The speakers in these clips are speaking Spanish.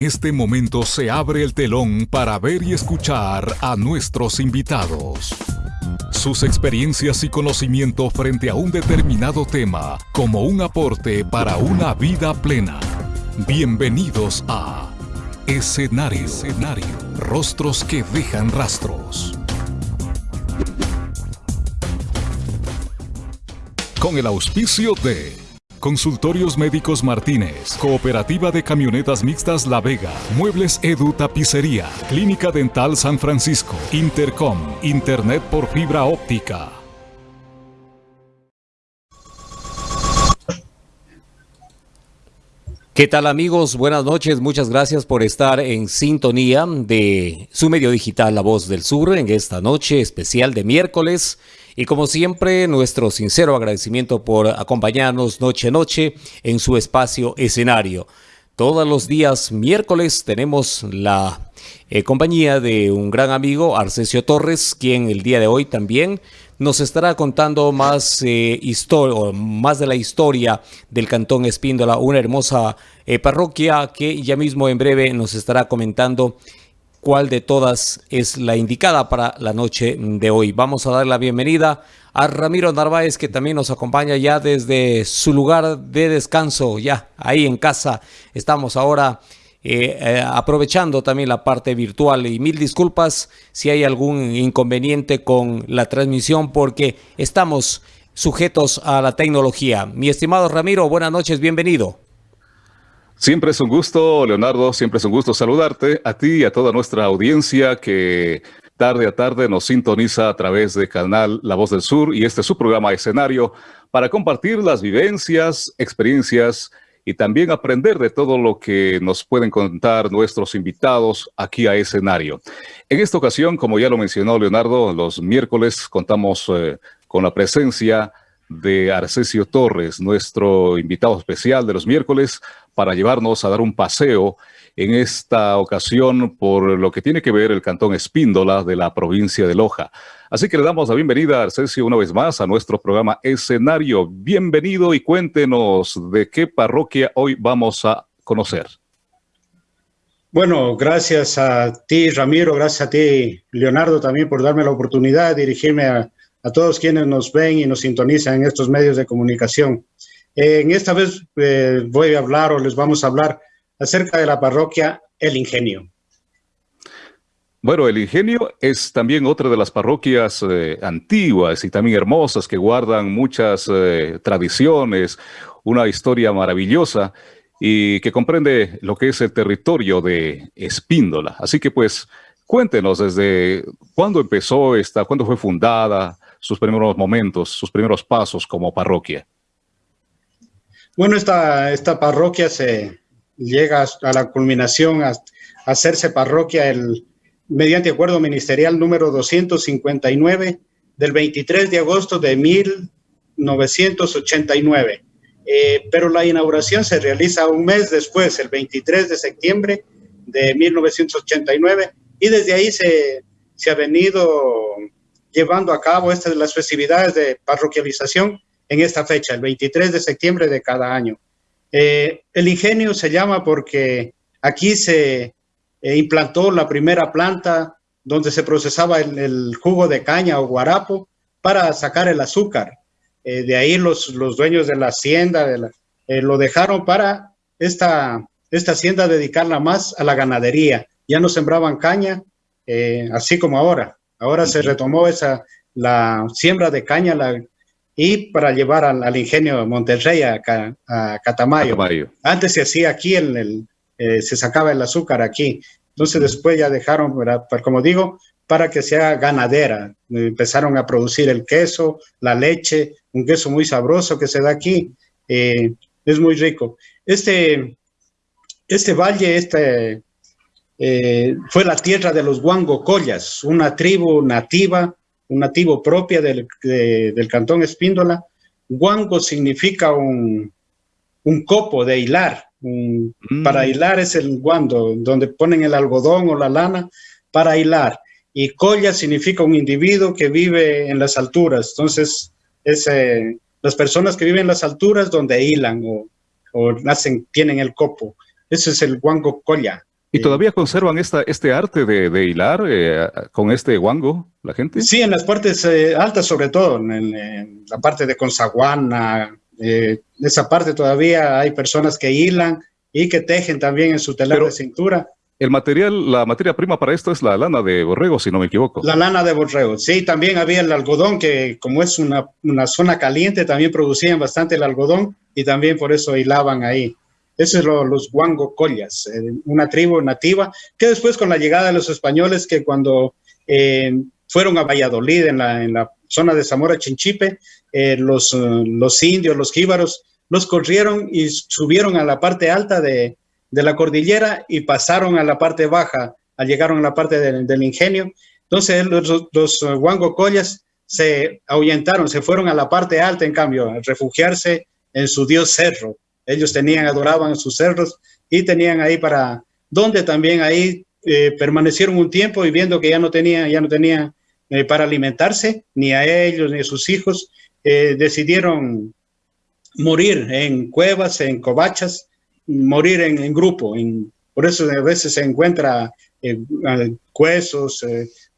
este momento se abre el telón para ver y escuchar a nuestros invitados. Sus experiencias y conocimiento frente a un determinado tema como un aporte para una vida plena. Bienvenidos a Escenario, Escenario. Rostros que dejan rastros. Con el auspicio de Consultorios Médicos Martínez, Cooperativa de Camionetas Mixtas La Vega, Muebles Edu Tapicería, Clínica Dental San Francisco, Intercom, Internet por fibra óptica. ¿Qué tal amigos? Buenas noches, muchas gracias por estar en sintonía de su medio digital La Voz del Sur en esta noche especial de miércoles y como siempre, nuestro sincero agradecimiento por acompañarnos noche a noche en su espacio escenario. Todos los días miércoles tenemos la eh, compañía de un gran amigo, Arcesio Torres, quien el día de hoy también nos estará contando más, eh, más de la historia del Cantón Espíndola, una hermosa eh, parroquia que ya mismo en breve nos estará comentando cuál de todas es la indicada para la noche de hoy. Vamos a dar la bienvenida a Ramiro Narváez, que también nos acompaña ya desde su lugar de descanso, ya ahí en casa. Estamos ahora eh, eh, aprovechando también la parte virtual y mil disculpas si hay algún inconveniente con la transmisión porque estamos sujetos a la tecnología. Mi estimado Ramiro, buenas noches, bienvenido. Siempre es un gusto, Leonardo, siempre es un gusto saludarte a ti y a toda nuestra audiencia que tarde a tarde nos sintoniza a través del canal La Voz del Sur y este es su programa escenario para compartir las vivencias, experiencias y también aprender de todo lo que nos pueden contar nuestros invitados aquí a escenario. En esta ocasión, como ya lo mencionó Leonardo, los miércoles contamos eh, con la presencia de Arcesio Torres, nuestro invitado especial de los miércoles, para llevarnos a dar un paseo en esta ocasión por lo que tiene que ver el Cantón Espíndola de la provincia de Loja. Así que le damos la bienvenida a Arcesio una vez más a nuestro programa Escenario. Bienvenido y cuéntenos de qué parroquia hoy vamos a conocer. Bueno, gracias a ti, Ramiro, gracias a ti, Leonardo, también por darme la oportunidad de dirigirme a, a todos quienes nos ven y nos sintonizan en estos medios de comunicación. Eh, en esta vez eh, voy a hablar o les vamos a hablar acerca de la parroquia El Ingenio. Bueno, El Ingenio es también otra de las parroquias eh, antiguas y también hermosas que guardan muchas tradiciones, una historia maravillosa y que comprende lo que es el territorio de Espíndola. Así que pues cuéntenos desde cuándo empezó esta, cuándo fue fundada, sus primeros momentos, sus primeros pasos como parroquia? Bueno, esta, esta parroquia se llega a la culminación a, hacerse parroquia el, mediante acuerdo ministerial número 259 del 23 de agosto de 1989. Eh, pero la inauguración se realiza un mes después, el 23 de septiembre de 1989, y desde ahí se, se ha venido llevando a cabo estas las festividades de parroquialización en esta fecha, el 23 de septiembre de cada año. Eh, el ingenio se llama porque aquí se eh, implantó la primera planta donde se procesaba el, jugo de caña o guarapo para sacar el azúcar. Eh, de ahí los, los, dueños de la hacienda lo dejaron para esta, esta hacienda dedicarla más a la ganadería. Ya no sembraban caña, así como ahora. Ahora se retomó esa, la siembra de caña y para llevar al, ingenio de Monterrey a, Catamayo. Antes se hacía aquí, en el, eh, se sacaba el azúcar aquí. Entonces después ya dejaron, como digo, para que sea ganadera. Empezaron a producir el queso, la leche, un queso muy sabroso que se da aquí. Eh, es muy rico. Este, este valle, este, eh, fue la tierra de los Guangocollas, una tribu nativa, un nativo propia del, cantón Espíndola. Guango significa un, copo de hilar. Mm. Para hilar es el guando, donde ponen el algodón o la lana para hilar. Y colla significa un individuo que vive en las alturas. Entonces, es eh, las personas que viven en las alturas donde hilan o, o tienen el copo. ese es el guango colla. ¿Y todavía conservan esta, este arte de, hilar eh, con este guango, la gente? Sí, en las partes eh, altas sobre todo, en, la parte de Consaguana, eh, esa parte todavía hay personas que hilan y que tejen también en su telar de cintura. El material, la materia prima para esto es la lana de borrego, si no me equivoco. La lana de borrego, sí, también había el algodón, que como es una, una zona caliente, también producían bastante el algodón y también por eso hilaban ahí. Esos son los Guango Collas, eh, una tribu nativa que después con la llegada de los españoles que cuando eh, fueron a Valladolid en la, zona de Zamora Chinchipe, eh, los, indios, los jíbaros, los corrieron y subieron a la parte alta de, la cordillera y pasaron a la parte baja, llegaron a la parte del, ingenio. Entonces los, los Guango Collas se ahuyentaron, se fueron a la parte alta en cambio, a refugiarse en su dios cerro ellos tenían, adoraban sus cerros y tenían ahí para, donde también ahí eh, permanecieron un tiempo y viendo que ya no tenían, ya no tenían eh, para alimentarse, ni a ellos ni a sus hijos, eh, decidieron morir en cuevas, en covachas, morir en, grupo. En, por eso a veces se encuentra huesos,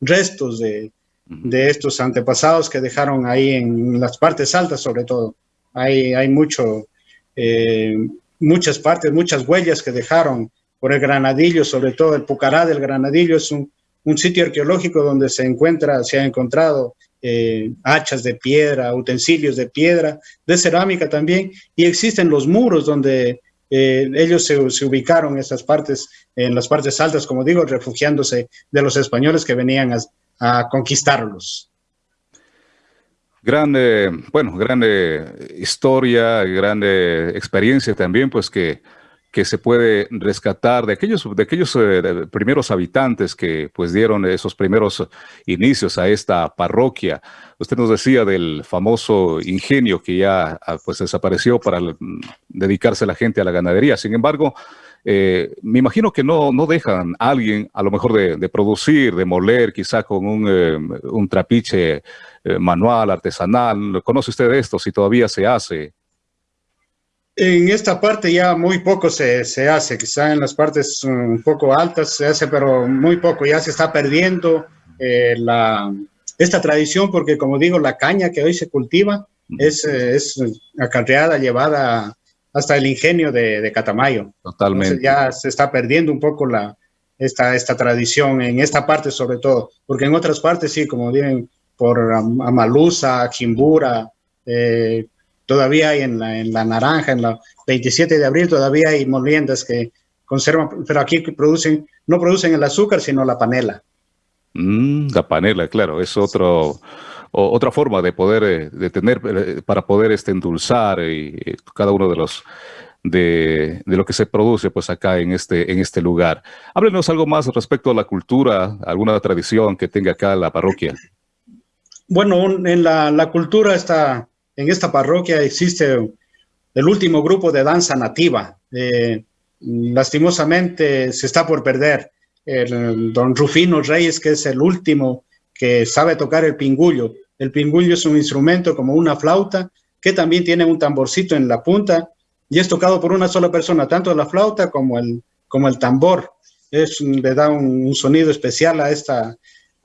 restos de, de, estos antepasados que dejaron ahí en las partes altas sobre todo. Hay, hay mucho, eh, muchas partes, muchas huellas que dejaron por el Granadillo, sobre todo el Pucará del Granadillo, es un, sitio arqueológico donde se encuentra, se ha encontrado eh, hachas de piedra, utensilios de piedra, de cerámica también, y existen los muros donde eh, ellos se, ubicaron en esas partes, en las partes altas, como digo, refugiándose de los españoles que venían a conquistarlos. Grande, bueno, grande historia, grande experiencia también, pues que, que se puede rescatar de aquellos, de aquellos eh, primeros habitantes que pues dieron esos primeros inicios a esta parroquia. Usted nos decía del famoso ingenio que ya ah, pues desapareció para dedicarse la gente a la ganadería. Sin embargo, eh, me imagino que no, no dejan a alguien, a lo mejor, de, producir, de moler, quizá con un, eh, un trapiche eh, manual, artesanal. ¿Conoce usted esto? Si todavía se hace. En esta parte ya muy poco se, se, hace, quizá en las partes un poco altas se hace, pero muy poco, ya se está perdiendo la, esta tradición porque como digo, la caña que hoy se cultiva es, es acarreada, llevada hasta el ingenio de, Catamayo. Totalmente. ya se está perdiendo un poco la, esta, esta tradición, en esta parte sobre todo, porque en otras partes sí, como dicen, por Amalusa, Jimbura, eh, todavía hay en la, en la, Naranja, en la 27 de abril, todavía hay moliendas que conservan, pero aquí producen, no producen el azúcar, sino la panela. Mm, la panela, claro, es otro otra forma de poder, eh, de tener, eh, para poder este, endulzar y, eh, cada uno de los, de, de, lo que se produce pues acá en este, en este lugar. Háblenos algo más respecto a la cultura, alguna tradición que tenga acá la parroquia. Bueno, en la, cultura está, en esta parroquia existe el último grupo de danza nativa. lastimosamente se está por perder. El, don Rufino Reyes, que es el último que sabe tocar el pingullo. El pingullo es un instrumento como una flauta que también tiene un tamborcito en la punta y es tocado por una sola persona, tanto la flauta como el, como el tambor. Es, le da un, sonido especial a esta,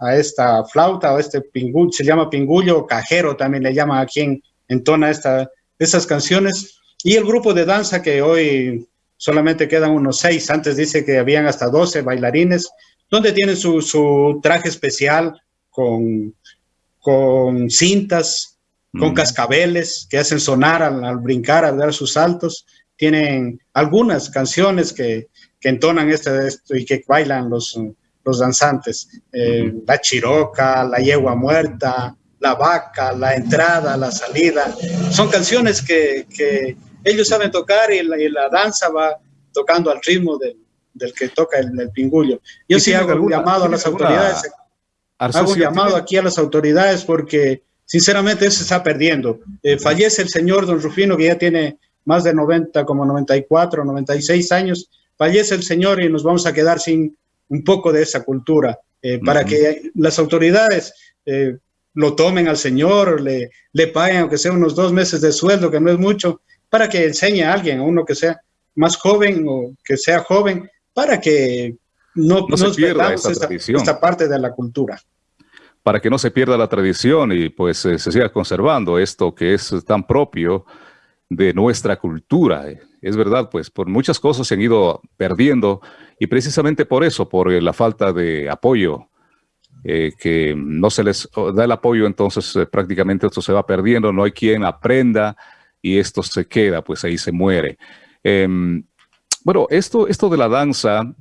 a esta flauta o este pingullo, se llama pingullo cajero, también le llama a quien entona esta, esas canciones. Y el grupo de danza que hoy solamente quedan unos seis, antes dice que habían hasta 12 bailarines, donde tienen su, su traje especial, con, con cintas, con mm. cascabeles que hacen sonar al, brincar, al dar sus saltos. Tienen algunas canciones que, que entonan este, esto y que bailan los, los danzantes. Eh, la chiroca, la yegua muerta, la vaca, la entrada, la salida. Son canciones que, que ellos saben tocar y la, danza va tocando al ritmo del, del que toca el, el pingullo. Yo sí hago un llamado a las autoridades Hago un llamado aquí a las autoridades porque sinceramente eso se está perdiendo. Eh, fallece el señor don Rufino que ya tiene más de 90, como 94, 96 años. Fallece el señor y nos vamos a quedar sin un poco de esa cultura. Eh, para que las autoridades eh, lo tomen al señor, le, le paguen aunque sea unos dos meses de sueldo, que no es mucho, para que enseñe a alguien, a uno que sea, más joven o que sea joven para que no, no se pierda esta, esta, parte de la cultura. Para que no se pierda la tradición y pues eh, se siga conservando esto que es tan propio de nuestra cultura. Es verdad, pues por muchas cosas se han ido perdiendo y precisamente por eso, por la falta de apoyo, eh, que no se les da el apoyo, entonces eh, prácticamente esto se va perdiendo, no hay quien aprenda y esto se queda, pues ahí se muere. Em, bueno, esto, esto de la danza, eh,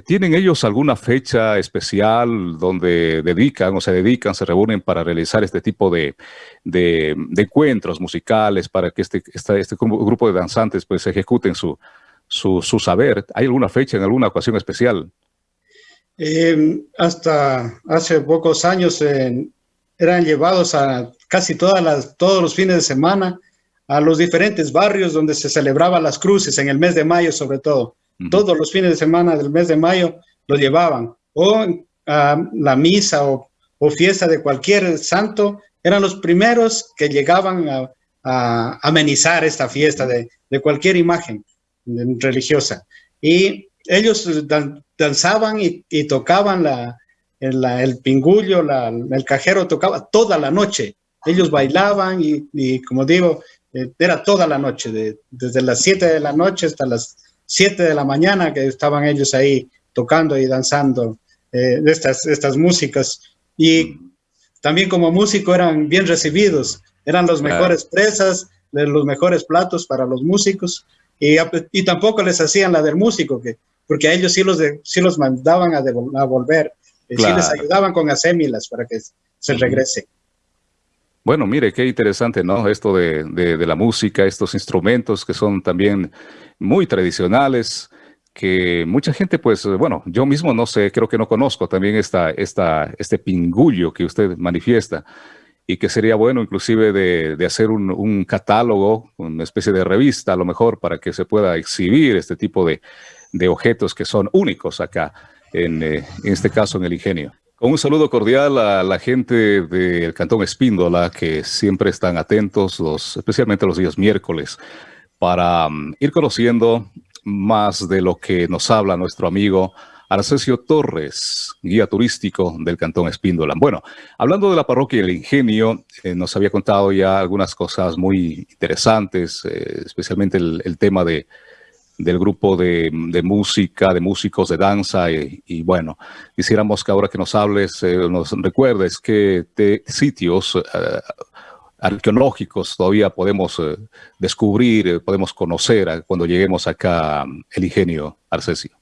¿tienen ellos alguna fecha especial donde dedican o se dedican, se reúnen para realizar este tipo de, de, encuentros musicales para que este, este grupo de danzantes pues ejecuten su, su, su, saber? ¿Hay alguna fecha en alguna ocasión especial? Eh, hasta hace pocos años eran llevados a casi todas las, todos los fines de semana a los diferentes barrios donde se celebraban las cruces, en el mes de mayo sobre todo. Todos los fines de semana del mes de mayo lo llevaban. O a la misa o, fiesta de cualquier santo, eran los primeros que llegaban a, amenizar esta fiesta de, cualquier imagen religiosa. Y ellos danzaban y, tocaban la, el, pingullo, el cajero tocaba toda la noche. Ellos bailaban y como digo, eh, era toda la noche, desde las 7 de la noche hasta las 7 de la mañana que estaban ellos ahí tocando y danzando eh, estas, estas músicas. Y también como músico eran bien recibidos, eran los mejores presas, los mejores platos para los músicos. Y, y, tampoco les hacían la del músico, que, porque a ellos sí los, sí los mandaban a, a volver, eh, sí les ayudaban con asémilas para que se regrese. Bueno, mire, qué interesante, ¿no? Esto de, de, la música, estos instrumentos que son también muy tradicionales, que mucha gente, pues, bueno, yo mismo no sé, creo que no conozco también esta, esta, este pingullo que usted manifiesta y que sería bueno inclusive de, de hacer un, un, catálogo, una especie de revista a lo mejor para que se pueda exhibir este tipo de, de objetos que son únicos acá, en, eh, en este caso en el ingenio. Con un saludo cordial a la gente del Cantón Espíndola que siempre están atentos, los, especialmente los días miércoles, para mm, ir conociendo más de lo que nos habla nuestro amigo Arcesio Torres, guía turístico del Cantón Espíndola. Bueno, hablando de la parroquia El Ingenio, eh, nos había contado ya algunas cosas muy interesantes, eh, especialmente el tema de del grupo de, música, de músicos de danza y, bueno, quisiéramos que ahora que nos hables, eh, nos recuerdes qué sitios eh, arqueológicos todavía podemos eh, descubrir, podemos conocer cuando lleguemos acá el ingenio Arcesio.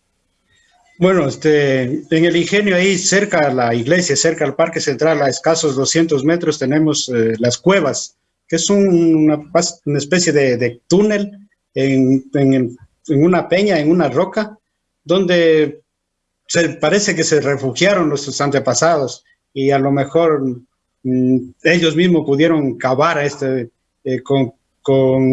Bueno, este, en el ingenio ahí cerca a la iglesia, cerca al parque central, a escasos 200 metros tenemos las cuevas, que es una, especie de, túnel en, en, en una peña, en una roca, donde se parece que se refugiaron nuestros antepasados y a lo mejor mm, ellos mismos pudieron cavar este, eh, con,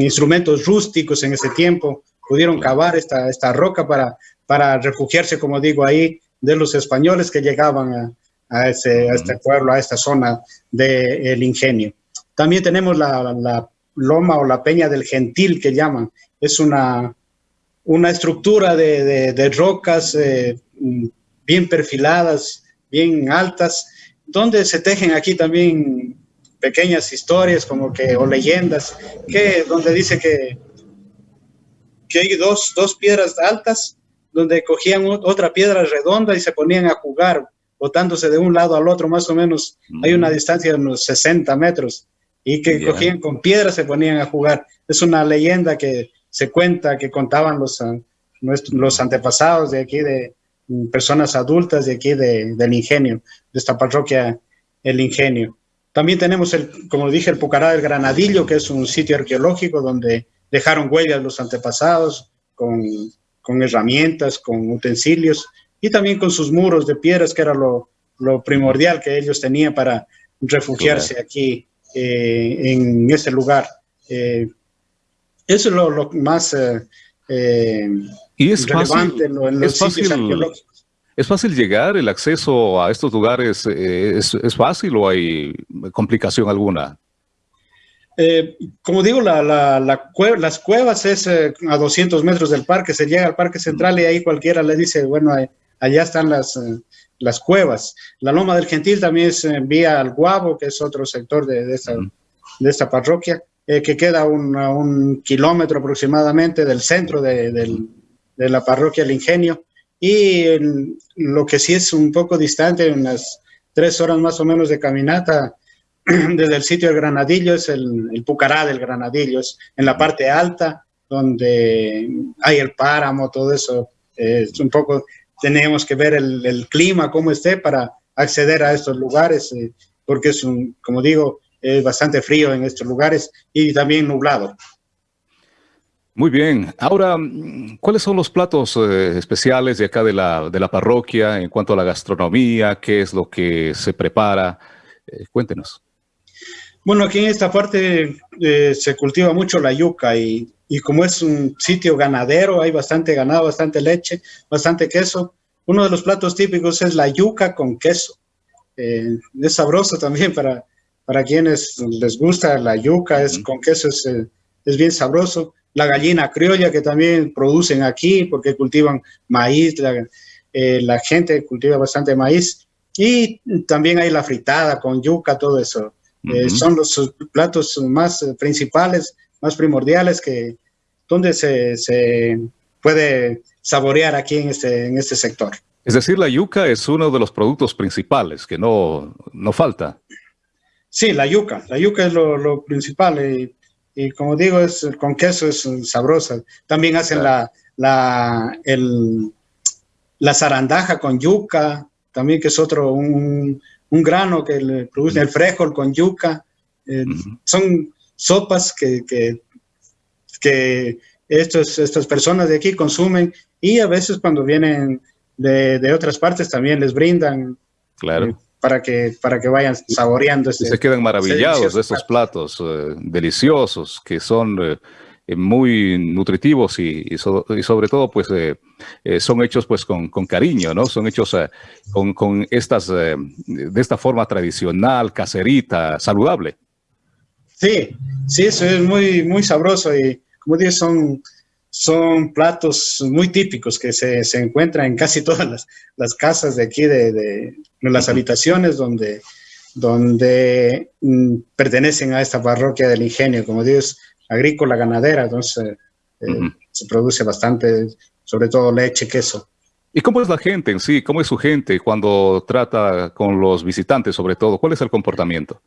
instrumentos rústicos en ese tiempo, pudieron cavar esta, esta roca para, para refugiarse, como digo, ahí de los españoles que llegaban a, ese, este pueblo, a esta zona del ingenio. También tenemos la, la, loma o la peña del gentil que llaman. Es una, una estructura de, rocas eh, bien perfiladas, bien altas, donde se tejen aquí también pequeñas historias como que, o leyendas, que, donde dice que, que hay dos, piedras altas, donde cogían otra piedra redonda y se ponían a jugar, botándose de un lado al otro, más o menos, hay una distancia de unos 60 metros, y que cogían con piedras, se ponían a jugar. Es una leyenda que se cuenta que contaban los, los antepasados de aquí, de mm, personas adultas de aquí del Ingenio, de esta parroquia El Ingenio. También tenemos, el, como dije, el Pucará del Granadillo, que es un sitio arqueológico donde dejaron huellas los antepasados con, con herramientas, con utensilios y también con sus muros de piedras, que era lo, lo primordial que ellos tenían para refugiarse aquí eh, en ese lugar. Eh, eso es lo, más eh, eh, ¿Y es relevante fácil, en, los sitios arqueológicos. ¿Es fácil llegar? ¿El acceso a estos lugares eh, es, fácil o hay complicación alguna? Como digo, la, las cuevas es a 200 metros del parque, se llega al parque central y ahí cualquiera le dice, bueno, allá están las, las cuevas. La Loma del Gentil también es vía al Guabo, que es otro sector de, de, esta, de esta, parroquia, que queda un, a un kilómetro aproximadamente del centro de, la parroquia El Ingenio. Y lo que sí es un poco distante, unas tres horas más o menos de caminata, desde el sitio del Granadillo, es el, Pucará del Granadillo, es en la parte alta, donde hay el páramo, todo eso. es un poco, tenemos que ver el, clima, cómo esté, para acceder a estos lugares, eh, porque es un, como digo, es bastante frío en estos lugares y también nublado. Muy bien. Ahora, ¿cuáles son los platos eh, especiales de acá de la, de la parroquia en cuanto a la gastronomía? ¿Qué es lo que se prepara? Eh, cuéntenos. Bueno, aquí en esta parte eh, se cultiva mucho la yuca y, como es un sitio ganadero, hay bastante ganado, bastante leche, bastante queso. Uno de los platos típicos es la yuca con queso. Eh, es sabroso también para, para quienes les gusta la yuca, es con queso es, eh, es bien sabroso. La gallina criolla que también producen aquí porque cultivan maíz, la, la gente cultiva bastante maíz. Y también hay la fritada con yuca, todo eso. Eh, son los platos más principales, más primordiales que donde se, se, puede saborear aquí en este, en este sector. Es decir, la yuca es uno de los productos principales que no, no falta. Sí, la yuca. La yuca es lo, lo principal y, y, como digo, es, con queso es sabrosa. También hacen la, la, el, la zarandaja con yuca, también que es otro, un, un grano que le produce el frijol con yuca. Eh, son sopas que, que, que estos, estas personas de aquí consumen y a veces cuando vienen de, de otras partes también les brindan. Claro. Eh, para que, para que vayan saboreando. se quedan maravillados de estos platos eh, deliciosos que son eh, muy nutritivos y, sobre todo pues eh, eh, son hechos pues con, cariño, ¿no? Son hechos con, estas, de esta forma tradicional, caserita, saludable. Sí, sí, eso es muy, muy sabroso y como dices, son, son platos muy típicos que se, se encuentran en casi todas las, casas de aquí, de, las habitaciones donde, donde mm, pertenecen a esta parroquia del ingenio. Como dices, agrícola, ganadera, entonces eh, se produce bastante, sobre todo leche, queso. ¿Y cómo es la gente en sí? ¿Cómo es su gente cuando trata con los visitantes sobre todo? ¿Cuál es el comportamiento?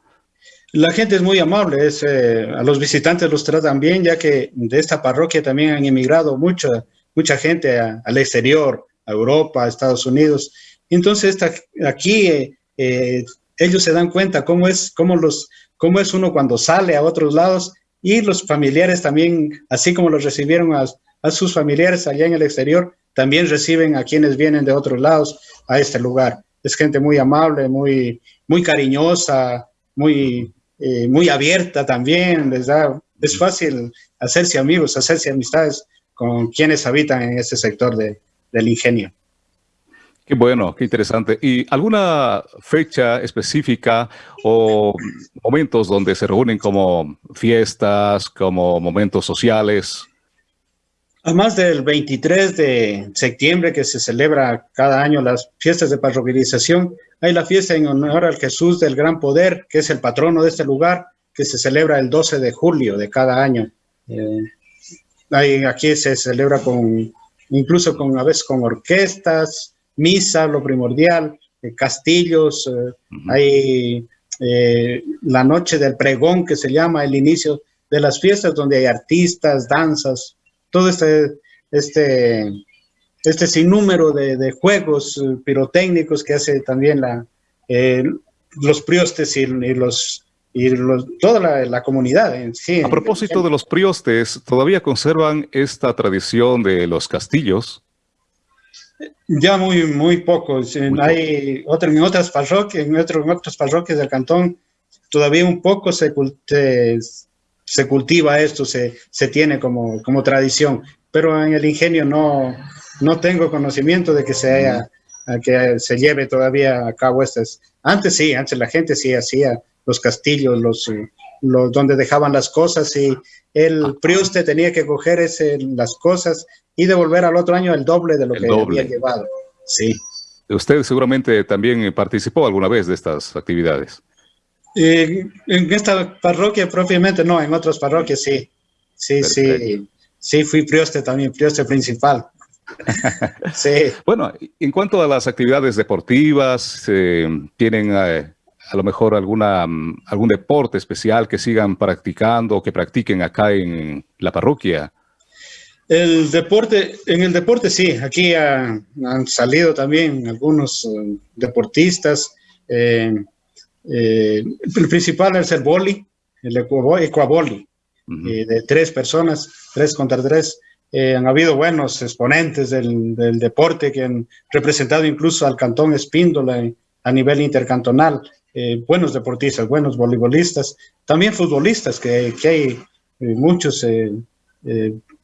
La gente es muy amable, es, eh, a los visitantes los tratan bien, ya que de esta parroquia también han emigrado mucha, mucha gente al exterior, a Europa, a Estados Unidos. Entonces aquí eh, ellos se dan cuenta cómo es, cómo, los, cómo es uno cuando sale a otros lados y los familiares también, así como los recibieron a, sus familiares allá en el exterior, también reciben a quienes vienen de otros lados a este lugar. Es gente muy amable, muy, muy cariñosa, muy, eh, muy abierta también, les da, es fácil hacerse amigos, hacerse amistades con quienes habitan en este sector de, del ingenio. Qué bueno, qué interesante. ¿Y alguna fecha específica o momentos donde se reúnen como fiestas, como momentos sociales? Además del 23 de septiembre que se celebra cada año las fiestas de parroquialización, hay la fiesta en honor al Jesús del Gran Poder, que es el patrono de este lugar, que se celebra el 12 de julio de cada año. Eh, aquí se celebra con, incluso con, a veces con orquestas, misa, lo primordial, eh, castillos, eh, hay eh, la noche del pregón que se llama el inicio de las fiestas donde hay artistas, danzas, todo este, este, este sinnúmero de, juegos pirotécnicos que hace también la, los priostes y, los y toda la, comunidad en sí. A propósito de los priostes, ¿todavía conservan esta tradición de los castillos? Ya muy, muy pocos. Hay otro, en otras parroquias, en, otro, en otras parroquias del cantón, todavía un poco se, se cultiva esto, se, se tiene como, como tradición. Pero en el ingenio no, no tengo conocimiento de que se haya, que se lleve todavía a cabo estas. Antes sí, antes la gente sí hacía los castillos, los, donde dejaban las cosas y el prioste tenía que coger ese, las cosas y devolver al otro año el doble de lo que había llevado. Sí. Usted seguramente también participó alguna vez de estas actividades. en esta parroquia propiamente no, en otras parroquias sí. Sí, sí. Sí, fui prioste también, prioste principal. sí. Bueno, en cuanto a las actividades deportivas, eh, ¿tienen eh, a lo mejor alguna, mm, algún deporte especial que sigan practicando o que practiquen acá en la parroquia? El deporte, en el deporte sí, aquí han salido también algunos eh, deportistas. Eh, eh, el principal es el boli, el ecuaboli, de tres personas, tres contra tres. han habido buenos exponentes del, del, deporte que han representado incluso al cantón Espíndola a nivel intercantonal. Buenos deportistas, buenos voleibolistas, también futbolistas, que, que hay muchos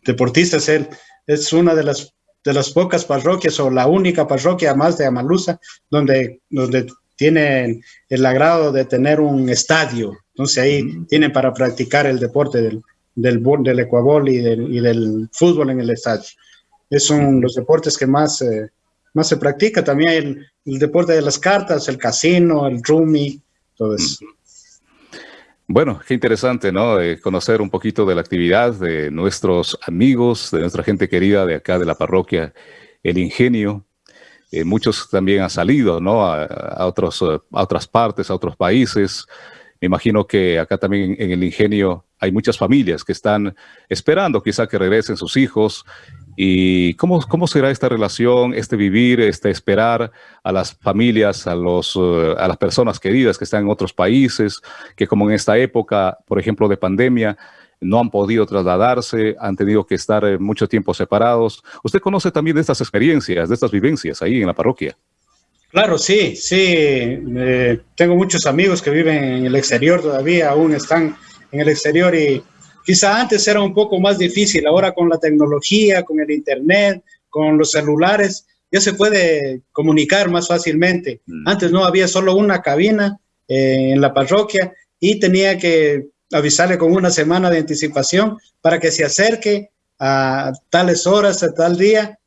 deportistas. Él es una de las, de las pocas parroquias o la única parroquia más de Amalusa donde, donde tienen el agrado de tener un estadio. Entonces ahí tienen para practicar el deporte del, del, del ecuabol y del, y del fútbol en el estadio. Es son los deportes que más, eh, más se practica. También el, el, deporte de las cartas, el casino, el rumi, todo eso. Bueno, qué interesante, ¿no? conocer un poquito de la actividad de nuestros amigos, de nuestra gente querida de acá de la parroquia El Ingenio. Eh, muchos también han salido, ¿no? A, otros, a otras partes, a otros países. Me imagino que acá también en El Ingenio hay muchas familias que están esperando quizá que regresen sus hijos ¿Y cómo, cómo será esta relación, este vivir, este esperar a las familias, a, los, eh, a las personas queridas que están en otros países, que como en esta época, por ejemplo, de pandemia, no han podido trasladarse, han tenido que estar eh, mucho tiempo separados. ¿Usted conoce también de estas experiencias, de estas vivencias ahí en la parroquia? Claro, sí, sí. Eh, tengo muchos amigos que viven en el exterior todavía, aún están en el exterior y Quizá antes era un poco más difícil, ahora con la tecnología, con el internet, con los celulares, ya se puede comunicar más fácilmente. Mm. Antes no había solo una cabina eh, en la parroquia y tenía que avisarle con una semana de anticipación para que se acerque a tales horas, a tal día,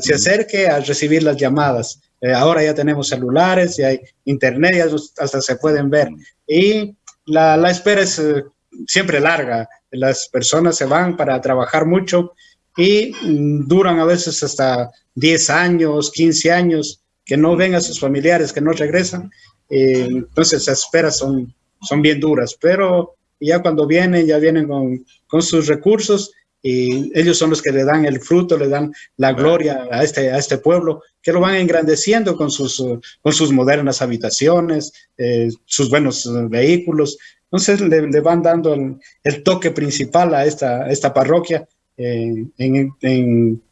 se acerque a recibir las llamadas. Eh, ahora ya tenemos celulares, y hay internet, ya hasta se pueden ver. Y la, la espera es eh, siempre larga las personas se van para trabajar mucho y mm, duran a veces hasta 10 años, 15 años, que no ven a sus familiares, que no regresan. Eh, entonces las esperas son, son bien duras, pero ya cuando vienen, ya vienen con, con, sus recursos y ellos son los que le dan el fruto, le dan la gloria a este, a este pueblo, que lo van engrandeciendo con sus, con sus modernas habitaciones, eh, sus buenos vehículos, entonces le, van dando el, toque principal a esta, esta parroquia eh, en,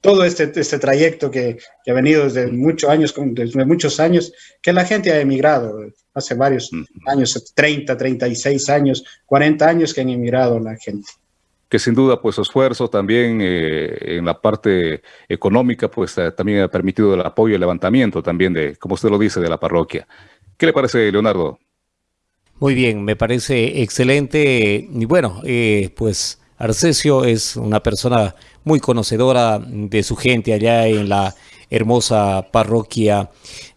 todo este, este trayecto que, ha venido desde muchos años, desde muchos años, que la gente ha emigrado hace varios años, 30, 36 años, 40 años que han emigrado la gente que sin duda pues su esfuerzo también eh, en la parte económica pues eh, también ha permitido el apoyo y el levantamiento también de, como usted lo dice, de la parroquia. ¿Qué le parece, Leonardo? Muy bien, me parece excelente. Y bueno, eh, pues Arcesio es una persona muy conocedora de su gente allá en la hermosa parroquia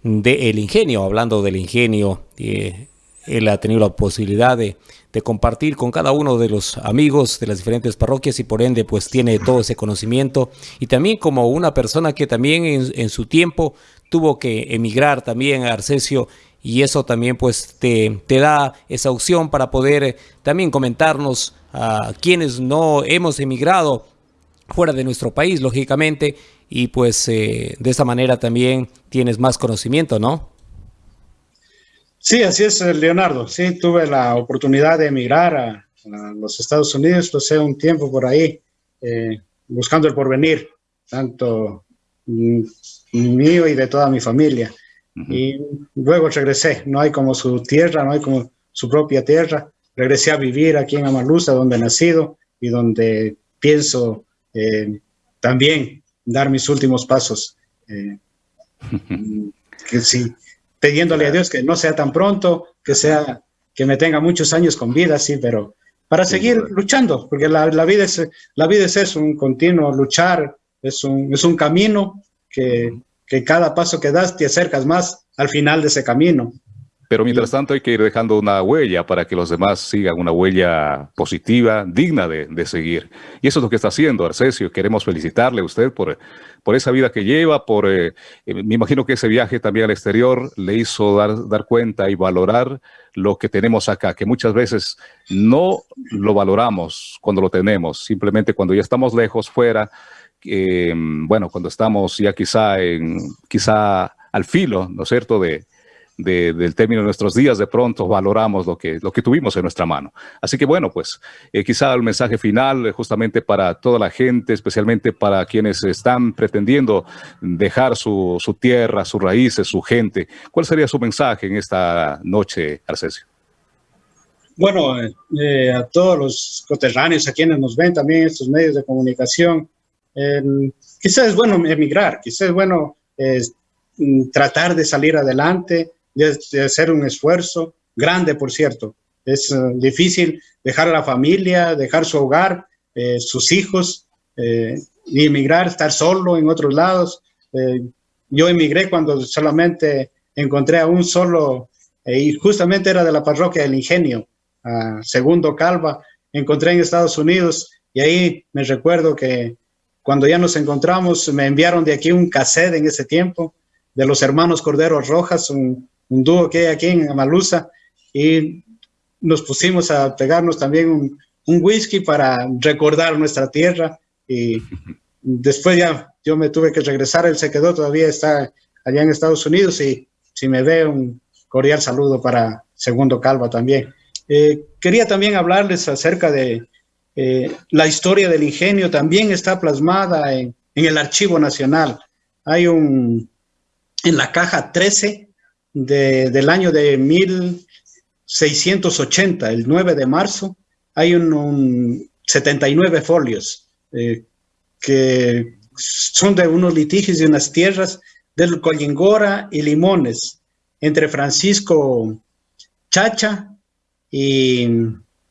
de El Ingenio. Hablando del Ingenio, eh, él ha tenido la posibilidad de, compartir con cada uno de los amigos de las diferentes parroquias y por ende pues tiene todo ese conocimiento y también como una persona que también en, en su tiempo tuvo que emigrar también a Arcesio y eso también pues te, da esa opción para poder eh, también comentarnos a quienes no hemos emigrado fuera de nuestro país, lógicamente, y pues eh, de esa manera también tienes más conocimiento, ¿no? Sí, así es, eh, Leonardo. Sí, tuve la oportunidad de emigrar a, los Estados Unidos, pasé un tiempo por ahí buscando el porvenir, tanto mm, mío y de toda mi familia. Y luego regresé, no hay como su tierra, no hay como su propia tierra. Regresé a vivir aquí en Amalusa, donde he nacido y donde pienso eh, también dar mis últimos pasos. Eh, que sí, pidiéndole a Dios que no sea tan pronto, que sea que me tenga muchos años con vida, sí, pero para seguir luchando, porque la, vida es, la vida es eso, un continuo luchar, es un, es un camino que, que cada paso que das te acercas más al final de ese camino. Pero mientras tanto hay que ir dejando una huella para que los demás sigan una huella positiva, digna de, seguir. Y eso es lo que está haciendo Arcesio. Queremos felicitarle a usted por, por esa vida que lleva, por, eh, eh, me imagino que ese viaje también al exterior le hizo dar, dar cuenta y valorar lo que tenemos acá, que muchas veces no lo valoramos cuando lo tenemos, simplemente cuando ya estamos lejos, fuera, eh, bueno, cuando estamos ya quizá, en, quizá al filo, ¿no es cierto?, de, del término de nuestros días, de pronto valoramos lo que, lo que tuvimos en nuestra mano. Así que bueno, pues eh, quizá el mensaje final eh, justamente para toda la gente, especialmente para quienes están pretendiendo dejar su, su tierra, sus raíces, su gente. ¿Cuál sería su mensaje en esta noche, Arcesio? Bueno, a todos los coterráneos, a quienes nos ven también estos medios de comunicación, quizás es bueno emigrar, quizás es bueno mm, tratar de salir adelante, de, hacer un esfuerzo grande, por cierto. Es eh, difícil dejar a la familia, dejar su hogar, eh, sus hijos, eh, y emigrar, estar solo en otros lados. yo emigré cuando solamente encontré a un solo, y justamente era de la parroquia del Ingenio, a Segundo Calva, encontré en Estados Unidos, y ahí me recuerdo que cuando ya nos encontramos, me enviaron de aquí un cassette en ese tiempo, de los hermanos Corderos Rojas, un, un dúo que hay aquí en Amalusa y nos pusimos a pegarnos también un, whisky para recordar nuestra tierra y después ya yo me tuve que regresar, él se quedó, todavía está allá en Estados Unidos y si me ve un cordial saludo para Segundo Calva también. Eh, quería también hablarles acerca de eh, la historia del ingenio, también está plasmada en, el Archivo Nacional. Hay un, en la caja 13, del año de 1680, el 9 de marzo, hay un, 79 folios eh, que son de unos litigios de unas tierras del Collingora y Limones, entre Francisco Chacha y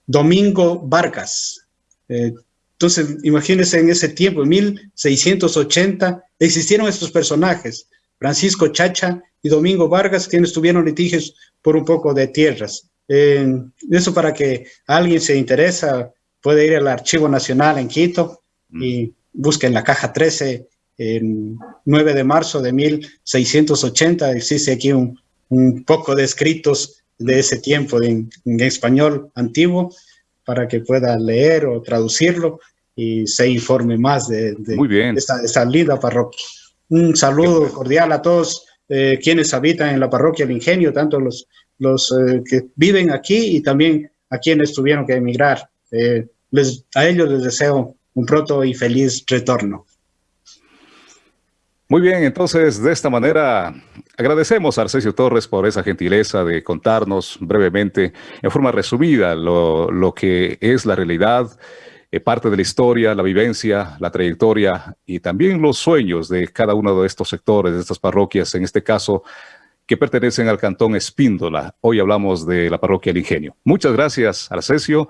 Domingo Vargas. Eh, entonces, imagínense en ese tiempo, en 1680, existieron estos personajes, Francisco Chacha y Domingo Vargas, quienes tuvieron litigios por un poco de tierras. eso para que alguien se interesa, puede ir al Archivo Nacional en Quito mm. y busquen la caja 13, el 9 de marzo de 1680, existe aquí un, poco de escritos de ese tiempo en, español antiguo para que pueda leer o traducirlo y se informe más de, esta, esta linda parroquia. Un saludo cordial a todos eh, quienes habitan en la parroquia del Ingenio, tanto los, los eh, que viven aquí y también a quienes tuvieron que emigrar. Eh, les, a ellos les deseo un pronto y feliz retorno. Muy bien, entonces de esta manera agradecemos a Arcesio Torres por esa gentileza de contarnos brevemente, en forma resumida, lo, lo que es la realidad eh, parte de la historia, la vivencia, la trayectoria y también los sueños de cada uno de estos sectores, de estas parroquias, en este caso, que pertenecen al cantón Espíndola. Hoy hablamos de la parroquia El Ingenio. Muchas gracias, Arcesio.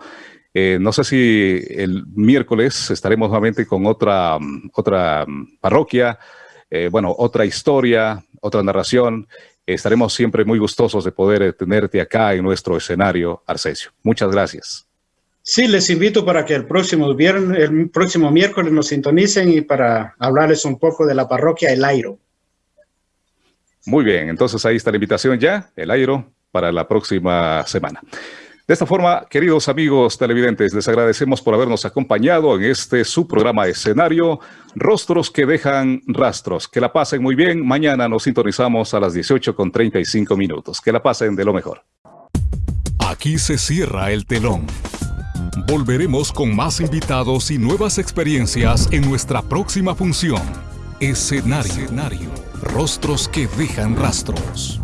Eh, no sé si el miércoles estaremos nuevamente con otra, otra parroquia, eh, bueno, otra historia, otra narración. estaremos siempre muy gustosos de poder tenerte acá en nuestro escenario, Arcesio. Muchas gracias. Sí, les invito para que el próximo, viernes, el próximo miércoles nos sintonicen y para hablarles un poco de la parroquia El Airo. Muy bien, entonces ahí está la invitación ya, El Airo, para la próxima semana. De esta forma, queridos amigos televidentes, les agradecemos por habernos acompañado en este su programa escenario, Rostros que dejan rastros. Que la pasen muy bien. Mañana nos sintonizamos a las 18 con 35 minutos. Que la pasen de lo mejor. Aquí se cierra el telón. Volveremos con más invitados y nuevas experiencias en nuestra próxima función. Escenario. Rostros que dejan rastros.